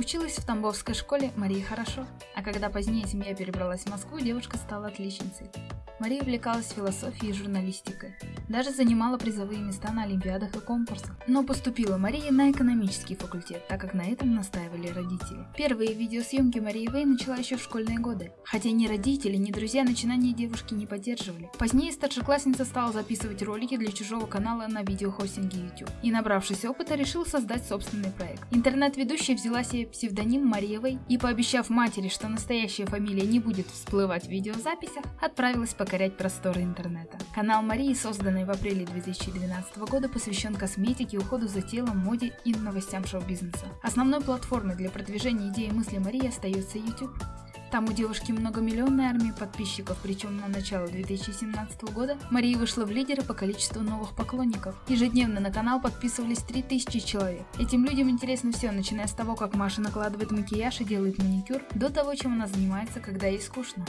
Училась в Тамбовской школе Марии хорошо, а когда позднее семья перебралась в Москву, девушка стала отличницей. Мария увлекалась философией и журналистикой. Даже занимала призовые места на олимпиадах и конкурсах. Но поступила Мария на экономический факультет, так как на этом настаивали родители. Первые видеосъемки Марии Вэй начала еще в школьные годы. Хотя ни родители, ни друзья начинания девушки не поддерживали. Позднее старшеклассница стала записывать ролики для чужого канала на видеохостинге YouTube. И набравшись опыта, решил создать собственный проект. Интернет-ведущая взяла себе псевдоним Мария Вэй и, пообещав матери, что настоящая фамилия не будет всплывать в видеозаписях, отправилась по покорять просторы интернета. Канал Марии, созданный в апреле 2012 года, посвящен косметике, уходу за телом, моде и новостям шоу-бизнеса. Основной платформой для продвижения идеи и мысли Марии остается YouTube. Там у девушки многомиллионная армия подписчиков, причем на начало 2017 года Мария вышла в лидеры по количеству новых поклонников. Ежедневно на канал подписывались 3000 человек. Этим людям интересно все, начиная с того, как Маша накладывает макияж и делает маникюр, до того, чем она занимается, когда ей скучно.